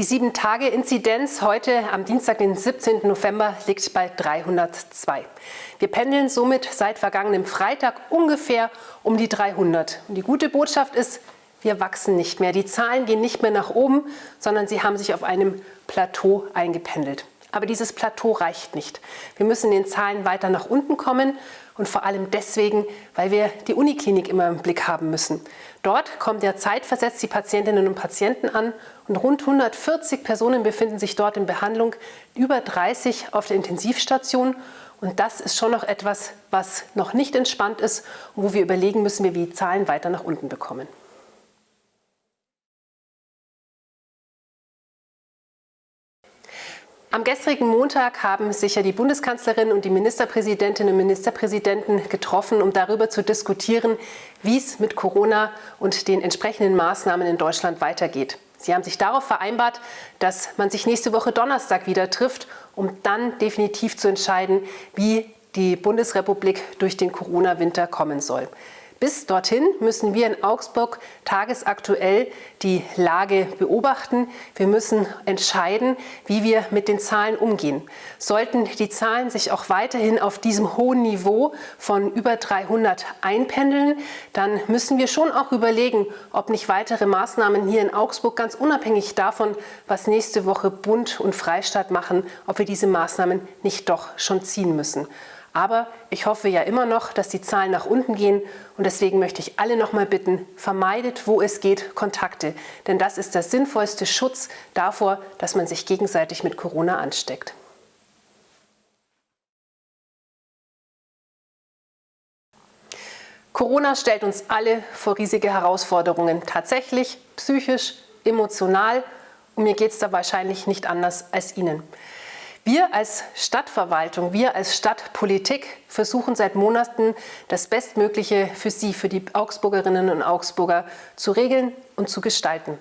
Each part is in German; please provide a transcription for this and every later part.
Die 7-Tage-Inzidenz heute am Dienstag, den 17. November, liegt bei 302. Wir pendeln somit seit vergangenem Freitag ungefähr um die 300. Und die gute Botschaft ist, wir wachsen nicht mehr. Die Zahlen gehen nicht mehr nach oben, sondern sie haben sich auf einem Plateau eingependelt. Aber dieses Plateau reicht nicht. Wir müssen in den Zahlen weiter nach unten kommen und vor allem deswegen, weil wir die Uniklinik immer im Blick haben müssen. Dort kommen ja zeitversetzt die Patientinnen und Patienten an und rund 140 Personen befinden sich dort in Behandlung, über 30 auf der Intensivstation und das ist schon noch etwas, was noch nicht entspannt ist und wo wir überlegen müssen, wie wir die Zahlen weiter nach unten bekommen. Am gestrigen Montag haben sich ja die Bundeskanzlerin und die Ministerpräsidentinnen und Ministerpräsidenten getroffen, um darüber zu diskutieren, wie es mit Corona und den entsprechenden Maßnahmen in Deutschland weitergeht. Sie haben sich darauf vereinbart, dass man sich nächste Woche Donnerstag wieder trifft, um dann definitiv zu entscheiden, wie die Bundesrepublik durch den Corona-Winter kommen soll. Bis dorthin müssen wir in Augsburg tagesaktuell die Lage beobachten. Wir müssen entscheiden, wie wir mit den Zahlen umgehen. Sollten die Zahlen sich auch weiterhin auf diesem hohen Niveau von über 300 einpendeln, dann müssen wir schon auch überlegen, ob nicht weitere Maßnahmen hier in Augsburg, ganz unabhängig davon, was nächste Woche Bund und Freistaat machen, ob wir diese Maßnahmen nicht doch schon ziehen müssen. Aber ich hoffe ja immer noch, dass die Zahlen nach unten gehen und deswegen möchte ich alle noch mal bitten, vermeidet, wo es geht, Kontakte. Denn das ist der sinnvollste Schutz davor, dass man sich gegenseitig mit Corona ansteckt. Corona stellt uns alle vor riesige Herausforderungen, tatsächlich, psychisch, emotional und mir geht es da wahrscheinlich nicht anders als Ihnen. Wir als Stadtverwaltung, wir als Stadtpolitik versuchen seit Monaten das Bestmögliche für Sie, für die Augsburgerinnen und Augsburger zu regeln und zu gestalten.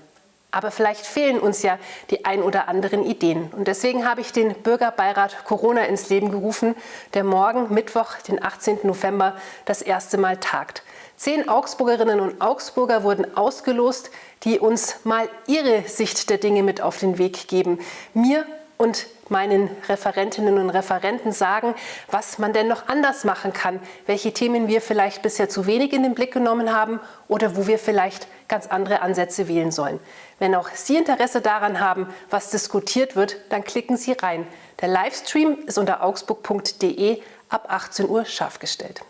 Aber vielleicht fehlen uns ja die ein oder anderen Ideen. Und deswegen habe ich den Bürgerbeirat Corona ins Leben gerufen, der morgen, Mittwoch, den 18. November, das erste Mal tagt. Zehn Augsburgerinnen und Augsburger wurden ausgelost, die uns mal ihre Sicht der Dinge mit auf den Weg geben. Mir und meinen Referentinnen und Referenten sagen, was man denn noch anders machen kann, welche Themen wir vielleicht bisher zu wenig in den Blick genommen haben oder wo wir vielleicht ganz andere Ansätze wählen sollen. Wenn auch Sie Interesse daran haben, was diskutiert wird, dann klicken Sie rein. Der Livestream ist unter augsburg.de ab 18 Uhr scharf gestellt.